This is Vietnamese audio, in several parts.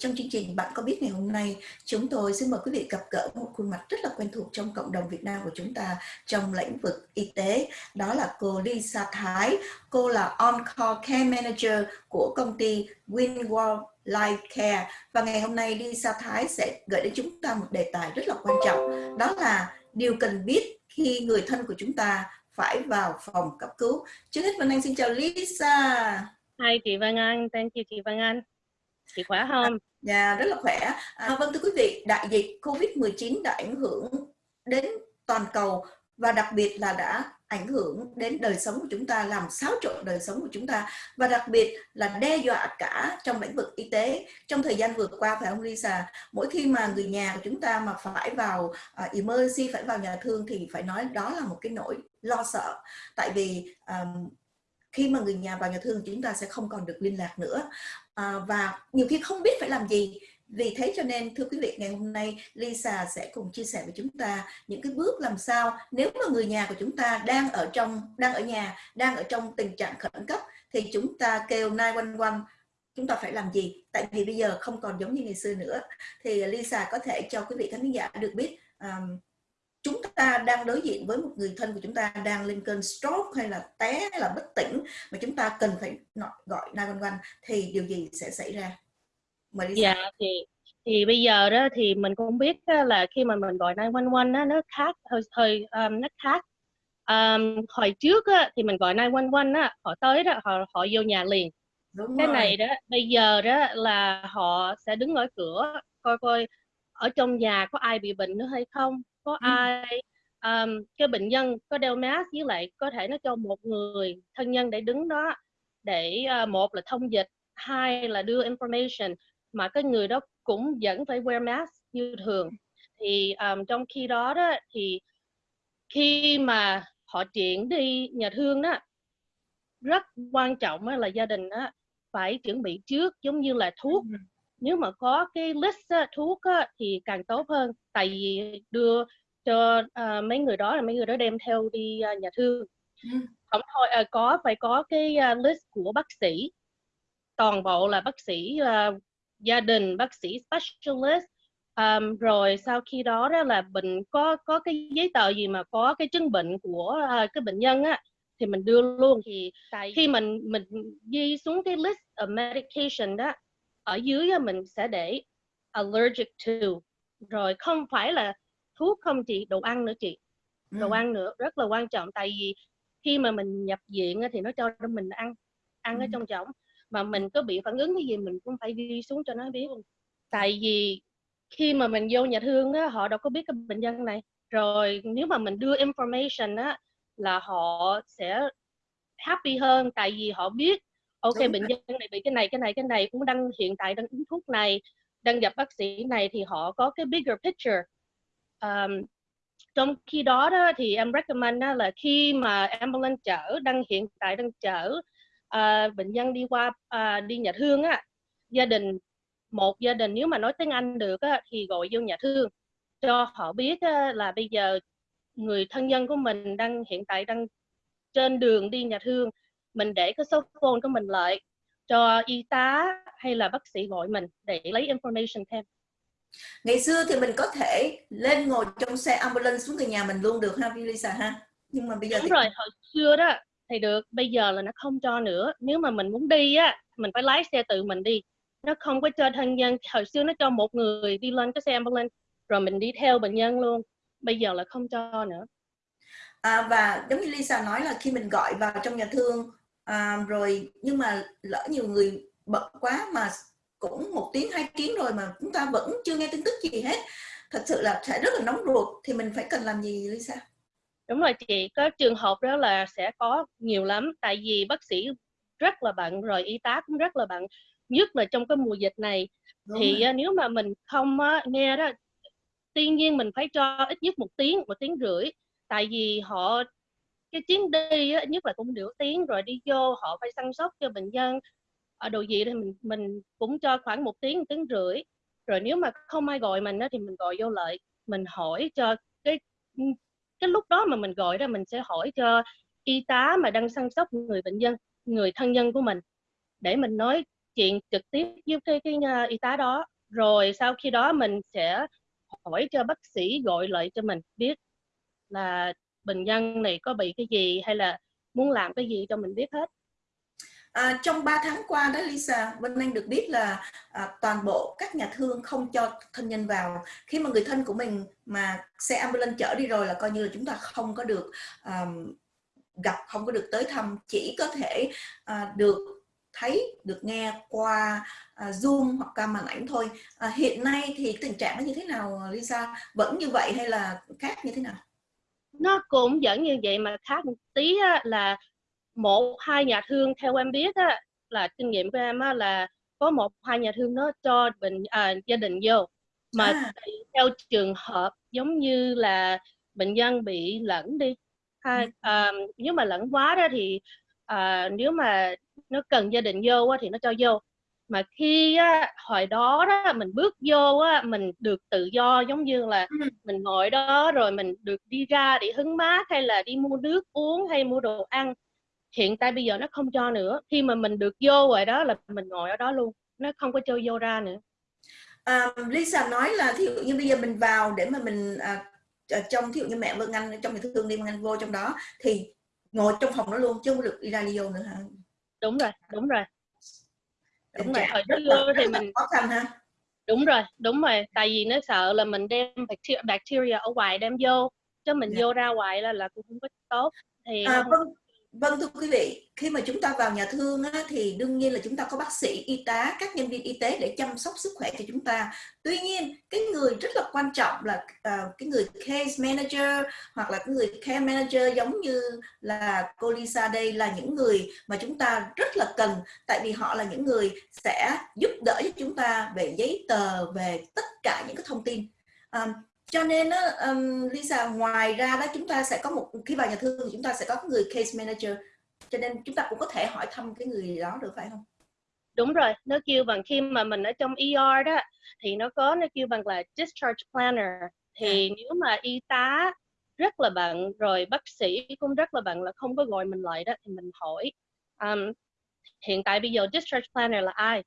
trong chương trình Bạn có biết ngày hôm nay, chúng tôi xin mời quý vị gặp gỡ một khuôn mặt rất là quen thuộc trong cộng đồng Việt Nam của chúng ta trong lĩnh vực y tế. Đó là cô Lisa Thái. Cô là On-Call Care Manager của công ty Winworld Life Care. Và ngày hôm nay Lisa Thái sẽ gửi đến chúng ta một đề tài rất là quan trọng. Đó là điều cần biết khi người thân của chúng ta phải vào phòng cấp cứu. Trước hết Vân Anh xin chào Lisa. Hi chị Văn Anh, thank you chị Văn Anh. Chị khỏe à, không? Dạ, rất là khỏe. À, vâng thưa quý vị, đại dịch Covid-19 đã ảnh hưởng đến toàn cầu và đặc biệt là đã ảnh hưởng đến đời sống của chúng ta, làm xáo trộn đời sống của chúng ta và đặc biệt là đe dọa cả trong lĩnh vực y tế. Trong thời gian vừa qua phải không Lisa, mỗi khi mà người nhà của chúng ta mà phải vào uh, emergency, phải vào nhà thương thì phải nói đó là một cái nỗi lo sợ. Tại vì um, khi mà người nhà vào nhà thương chúng ta sẽ không còn được liên lạc nữa à, và nhiều khi không biết phải làm gì. Vì thế cho nên thưa quý vị ngày hôm nay Lisa sẽ cùng chia sẻ với chúng ta những cái bước làm sao nếu mà người nhà của chúng ta đang ở trong đang ở nhà đang ở trong tình trạng khẩn cấp thì chúng ta kêu 911 chúng ta phải làm gì? Tại vì bây giờ không còn giống như ngày xưa nữa. Thì Lisa có thể cho quý vị khán giả được biết um, chúng ta đang đối diện với một người thân của chúng ta đang lên cơn stroke hay là té hay là bất tỉnh mà chúng ta cần phải gọi 911 thì điều gì sẽ xảy ra? Mời đi dạ thì thì bây giờ đó thì mình cũng biết là khi mà mình gọi 911 á, nó khác hơi hơi um, nó khác um, hồi trước á, thì mình gọi 911 á, họ tới đó họ họ vô nhà liền Đúng cái rồi. này đó bây giờ đó là họ sẽ đứng ở cửa coi coi ở trong nhà có ai bị bệnh nữa hay không có ừ. ai um, cái bệnh nhân có đeo mask với lại có thể nó cho một người thân nhân để đứng đó để uh, một là thông dịch hai là đưa information mà cái người đó cũng vẫn phải wear mask như thường thì um, trong khi đó đó thì khi mà họ chuyển đi nhà thương đó rất quan trọng là gia đình đó phải chuẩn bị trước giống như là thuốc nếu mà có cái list á, thuốc á, thì càng tốt hơn. Tại vì đưa cho uh, mấy người đó là mấy người đó đem theo đi uh, nhà thương. Ừ. không thôi uh, có phải có cái uh, list của bác sĩ. Toàn bộ là bác sĩ uh, gia đình bác sĩ specialist. Um, rồi sau khi đó đó là bệnh có có cái giấy tờ gì mà có cái chứng bệnh của uh, cái bệnh nhân á thì mình đưa luôn. Thì tại khi mình mình ghi xuống cái list of medication đó ở dưới mình sẽ để allergic to. Rồi không phải là thuốc không chị đồ ăn nữa chị. Đồ ừ. ăn nữa rất là quan trọng. Tại vì khi mà mình nhập viện thì nó cho mình ăn ăn ừ. ở trong chóng mà mình có bị phản ứng cái gì mình cũng phải ghi xuống cho nó biết. Tại vì khi mà mình vô nhà thương á, họ đâu có biết cái bệnh nhân này. Rồi nếu mà mình đưa information á là họ sẽ happy hơn. Tại vì họ biết ok Đúng bệnh nhân này bị cái này cái này cái này cũng đang hiện tại đang uống thuốc này đang gặp bác sĩ này thì họ có cái bigger picture. Um, trong khi đó, đó thì em recommend đó là khi mà ambulance chở đang hiện tại đang chở uh, bệnh nhân đi qua uh, đi nhà thương á gia đình một gia đình nếu mà nói tiếng Anh được á, thì gọi vô nhà thương. Cho họ biết á, là bây giờ người thân nhân của mình đang hiện tại đang trên đường đi nhà thương mình để cái số phone của mình lại cho y tá hay là bác sĩ gọi mình để lấy information thêm. Ngày xưa thì mình có thể lên ngồi trong xe ambulance xuống người nhà mình luôn được ha Lisa ha? Nhưng mà bây giờ đúng thì... rồi hồi xưa đó thì được bây giờ là nó không cho nữa. Nếu mà mình muốn đi á mình phải lái xe tự mình đi. Nó không có cho thân nhân hồi xưa nó cho một người đi lên cái xe ambulance rồi mình đi theo bệnh nhân luôn. Bây giờ là không cho nữa. À, và giống như Lisa nói là khi mình gọi vào trong nhà thương à, rồi nhưng mà lỡ nhiều người bận quá mà cũng một tiếng hai tiếng rồi mà chúng ta vẫn chưa nghe tin tức gì hết thật sự là sẽ rất là nóng ruột thì mình phải cần làm gì Lisa đúng rồi chị có trường hợp đó là sẽ có nhiều lắm tại vì bác sĩ rất là bận rồi y tá cũng rất là bận nhất là trong cái mùa dịch này đúng thì rồi. nếu mà mình không nghe đó tuy nhiên mình phải cho ít nhất một tiếng một tiếng rưỡi tại vì họ cái chuyến đi á, nhất là cũng nửa tiếng rồi đi vô họ phải săn sóc cho bệnh nhân. Ở đồ gì thì mình mình cũng cho khoảng một tiếng một tiếng rưỡi. Rồi nếu mà không ai gọi mình á, thì mình gọi vô lại mình hỏi cho cái cái lúc đó mà mình gọi ra mình sẽ hỏi cho y tá mà đang săn sóc người bệnh nhân người thân nhân của mình để mình nói chuyện trực tiếp với cái cái uh, y tá đó. Rồi sau khi đó mình sẽ hỏi cho bác sĩ gọi lại cho mình biết là bệnh nhân này có bị cái gì hay là muốn làm cái gì cho mình biết hết À, trong 3 tháng qua đó Lisa, Vân Anh được biết là à, toàn bộ các nhà thương không cho thân nhân vào. Khi mà người thân của mình mà xe ambulance chở đi rồi là coi như là chúng ta không có được um, gặp, không có được tới thăm, chỉ có thể à, được thấy, được nghe qua à, Zoom hoặc qua màn ảnh thôi. À, hiện nay thì tình trạng nó như thế nào Lisa? Vẫn như vậy hay là khác như thế nào? Nó cũng vẫn như vậy mà khác một tí á, là một hai nhà thương theo em biết á, là kinh nghiệm của em á, là có một hai nhà thương nó cho bệnh à, gia đình vô mà à. theo trường hợp giống như là bệnh nhân bị lẫn đi hay ừ. à, nếu mà lẫn quá đó thì à, nếu mà nó cần gia đình vô á, thì nó cho vô mà khi á, hồi đó đó mình bước vô á, mình được tự do giống như là ừ. mình ngồi đó rồi mình được đi ra để hứng mát hay là đi mua nước uống hay mua đồ ăn. Hiện tại bây giờ nó không cho nữa. Khi mà mình được vô rồi đó là mình ngồi ở đó luôn nó không có cho vô ra nữa. À, Lisa nói là thí dụ như bây giờ mình vào để mà mình à, trong thí dụ như mẹ Vân Anh trong người thương đi Vân Anh vô trong đó thì ngồi trong phòng đó luôn chứ không được đi ra đi vô nữa hả? Đúng rồi đúng rồi đúng rồi hồi trước vô thì mình khó khăn ha đúng rồi đúng rồi tại vì nó sợ là mình đem bacteria ở ngoài đem vô chứ mình yeah. Dạ. vô ra ngoài là là cũng không có tốt thì à, vâng Vâng thưa quý vị, khi mà chúng ta vào nhà thương á, thì đương nhiên là chúng ta có bác sĩ, y tá, các nhân viên y tế để chăm sóc sức khỏe cho chúng ta. Tuy nhiên, cái người rất là quan trọng là uh, cái người case manager hoặc là cái người care manager giống như là cô Lisa đây là những người mà chúng ta rất là cần tại vì họ là những người sẽ giúp đỡ cho chúng ta về giấy tờ, về tất cả những cái thông tin. Um, cho nên đó, um, Lisa ngoài ra đó chúng ta sẽ có một khi vào nhà thương thì chúng ta sẽ có người case manager. Cho nên chúng ta cũng có thể hỏi thăm cái người đó được phải không? Đúng rồi nó kêu bằng khi mà mình ở trong ER đó thì nó có nó kêu bằng là discharge planner. Thì à. nếu mà y tá rất là bận rồi bác sĩ cũng rất là bận là không có gọi mình lại đó thì mình hỏi um, hiện tại bây giờ discharge planner là ai?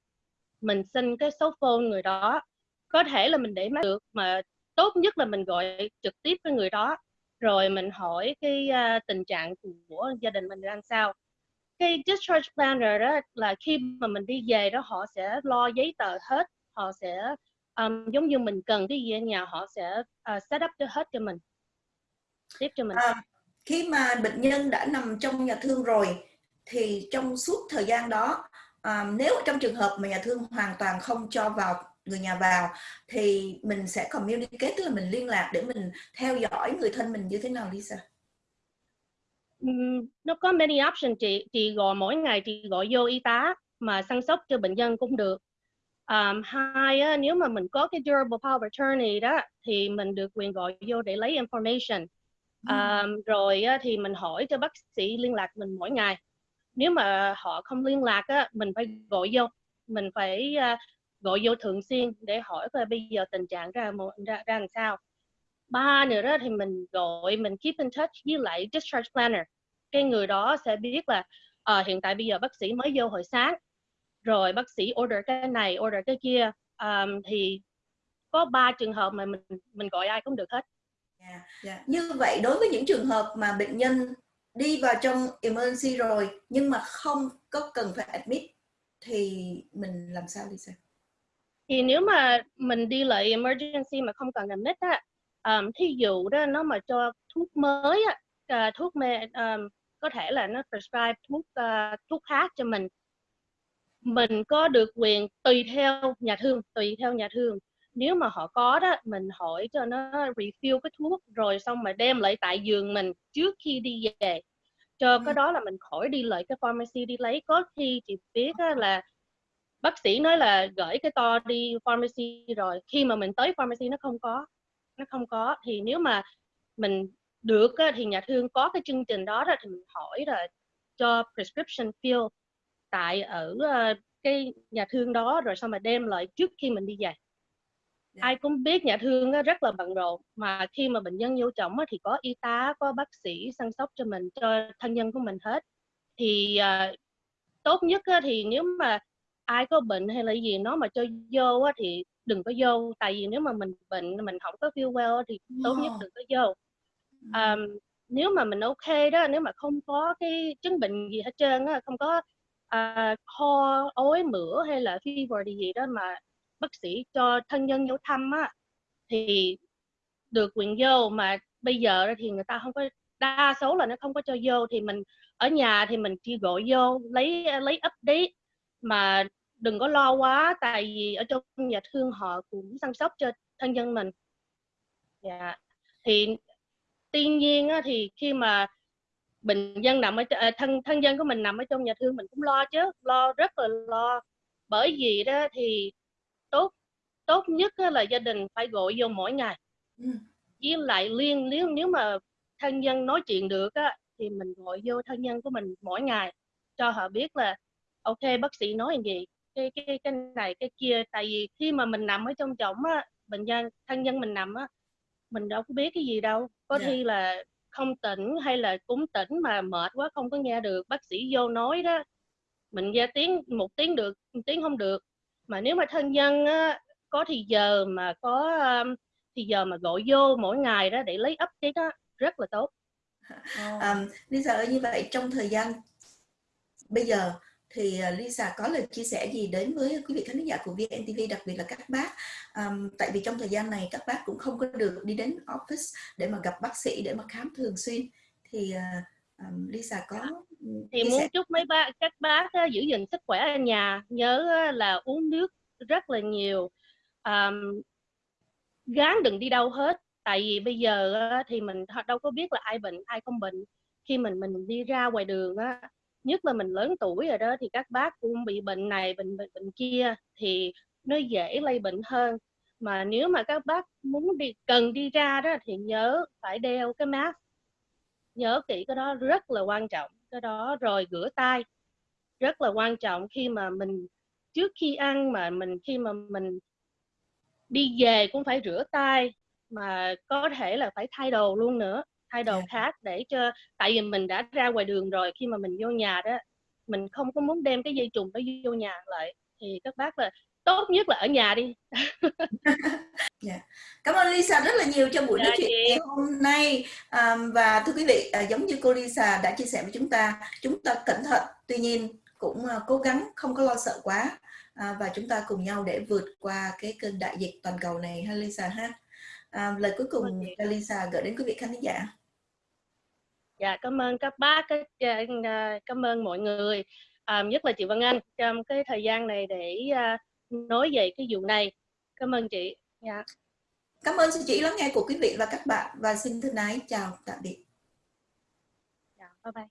Mình xin cái số phone người đó có thể là mình để mắt được mà tốt nhất là mình gọi trực tiếp với người đó. Rồi mình hỏi cái uh, tình trạng của gia đình mình đang sao. Cái discharge planner đó là khi mà mình đi về đó họ sẽ lo giấy tờ hết họ sẽ um, giống như mình cần cái gì ở nhà họ sẽ uh, set up cho hết cho mình tiếp cho mình. À, khi mà bệnh nhân đã nằm trong nhà thương rồi thì trong suốt thời gian đó um, nếu trong trường hợp mà nhà thương hoàn toàn không cho vào người nhà vào thì mình sẽ communicate tức là mình liên lạc để mình theo dõi người thân mình như thế nào Lisa? Nó có many option chị chị gọi mỗi ngày chị gọi vô y tá mà săn sóc cho bệnh nhân cũng được. Um, hai á, nếu mà mình có cái durable power attorney đó thì mình được quyền gọi vô để lấy information. Um, rồi á, thì mình hỏi cho bác sĩ liên lạc mình mỗi ngày. Nếu mà họ không liên lạc á, mình phải gọi vô. Mình phải uh, gọi vô thường xuyên để hỏi coi bây giờ tình trạng ra ra, ra làm sao. Ba nữa đó thì mình gọi mình keep in touch với lại discharge planner. Cái người đó sẽ biết là uh, hiện tại bây giờ bác sĩ mới vô hồi sáng rồi bác sĩ order cái này order cái kia. Um, thì có ba trường hợp mà mình mình gọi ai cũng được hết. Yeah, yeah. Như vậy đối với những trường hợp mà bệnh nhân đi vào trong emergency rồi nhưng mà không có cần phải admit thì mình làm sao đi xem thì nếu mà mình đi lại emergency mà không cần làm nít á um, thí dụ đó nó mà cho thuốc mới á uh, thuốc mê um, có thể là nó prescribe thuốc uh, thuốc khác cho mình. Mình có được quyền tùy theo nhà thương tùy theo nhà thương. Nếu mà họ có đó mình hỏi cho nó refill cái thuốc rồi xong mà đem lại tại giường mình trước khi đi về. Cho ừ. cái đó là mình khỏi đi lại cái pharmacy đi lấy. Có khi chị biết là bác sĩ nói là gửi cái to đi pharmacy rồi khi mà mình tới pharmacy nó không có nó không có thì nếu mà mình được thì nhà thương có cái chương trình đó, thì mình hỏi là cho prescription fill tại ở ờ, cái nhà thương đó rồi xong mà đem lại trước khi mình đi về yeah. Dạ. ai cũng biết nhà thương rất là bận rộn mà khi mà bệnh nhân vô trọng thì có y tá có bác sĩ săn sóc cho mình cho thân nhân của mình hết thì uh, tốt nhất thì nếu mà ai có bệnh hay là gì nó mà cho vô á, thì đừng có vô. Tại vì nếu mà mình bệnh mình không có feel well thì tốt nhất đừng có vô. Um, nếu mà mình ok đó nếu mà không có cái chứng bệnh gì hết trơn á không có uh, ho ối mửa hay là fever gì gì đó mà bác sĩ cho thân nhân vô thăm á thì được quyền vô. Mà bây giờ thì người ta không có đa số là nó không có cho vô. Thì mình ở nhà thì mình chỉ gọi vô lấy lấy update mà đừng có lo quá tại vì ở trong nhà thương họ cũng chăm sóc cho thân nhân mình. Dạ. Thì tuy nhiên á, thì khi mà bệnh nhân nằm ở à, thân thân nhân của mình nằm ở trong nhà thương mình cũng lo chứ lo rất là lo. Bởi vì đó thì tốt tốt nhất là gia đình phải gọi vô mỗi ngày. Ừ. với lại liên nếu nếu mà thân nhân nói chuyện được á thì mình gọi vô thân nhân của mình mỗi ngày cho họ biết là ok bác sĩ nói gì cái cái cái này cái kia tại vì khi mà mình nằm ở trong chổng á bệnh nhân thân nhân mình nằm á mình đâu có biết cái gì đâu có yeah. Dạ. thi là không tỉnh hay là cũng tỉnh mà mệt quá không có nghe được bác sĩ vô nói đó mình nghe tiếng một tiếng được một tiếng không được mà nếu mà thân nhân á, có thì giờ mà có um, thì giờ mà gọi vô mỗi ngày đó để lấy update đó rất là tốt um, Lisa ơi như vậy trong thời gian bây giờ thì à, Lisa có lời chia sẻ gì đến với quý vị khán giả của VNTV đặc biệt là các bác? Um, tại vì trong thời gian này các bác cũng không có được đi đến office để mà gặp bác sĩ để mà khám thường xuyên. Thì um, Lisa có thì muốn sẻ. chúc mấy bác các bác uh, giữ gìn sức khỏe ở nhà nhớ uh, là uống nước rất là nhiều. Um, gán đừng đi đâu hết tại vì bây giờ uh, thì mình đâu có biết là ai bệnh ai không bệnh. Khi mình mình đi ra ngoài đường á nhất là mình lớn tuổi rồi đó thì các bác cũng bị bệnh này bệnh bệnh, bệnh kia thì nó dễ lây bệnh hơn. Mà nếu mà các bác muốn đi cần đi ra đó thì nhớ phải đeo cái mask. Nhớ kỹ cái đó rất là quan trọng cái đó rồi rửa tay rất là quan trọng khi mà mình trước khi ăn mà mình khi mà mình đi về cũng phải rửa tay mà có thể là phải thay đồ luôn nữa thay đồ khác để cho tại vì mình đã ra ngoài đường rồi khi mà mình vô nhà đó mình không có muốn đem cái dây trùng đó vô nhà lại thì các bác là tốt nhất là ở nhà đi. Yeah. Dạ. cảm ơn Lisa rất là nhiều cho buổi dạ, nói chuyện ngày hôm nay. Um, và thưa quý vị uh, giống như cô Lisa đã chia sẻ với chúng ta chúng ta cẩn thận tuy nhiên cũng uh, cố gắng không có lo sợ quá uh, và chúng ta cùng nhau để vượt qua cái cơn đại dịch toàn cầu này ha Lisa ha. Uh, lời cuối cùng Lisa gửi đến quý vị khán giả dạ cảm ơn các bác à, cảm ơn mọi người à, nhất là chị Văn Anh trong cái thời gian này để uh, nói về cái vụ này. Cảm ơn chị. Dạ. cảm ơn sự chỉ lắng nghe của quý vị và các bạn và xin thân ái chào tạm biệt. Dạ, bye bye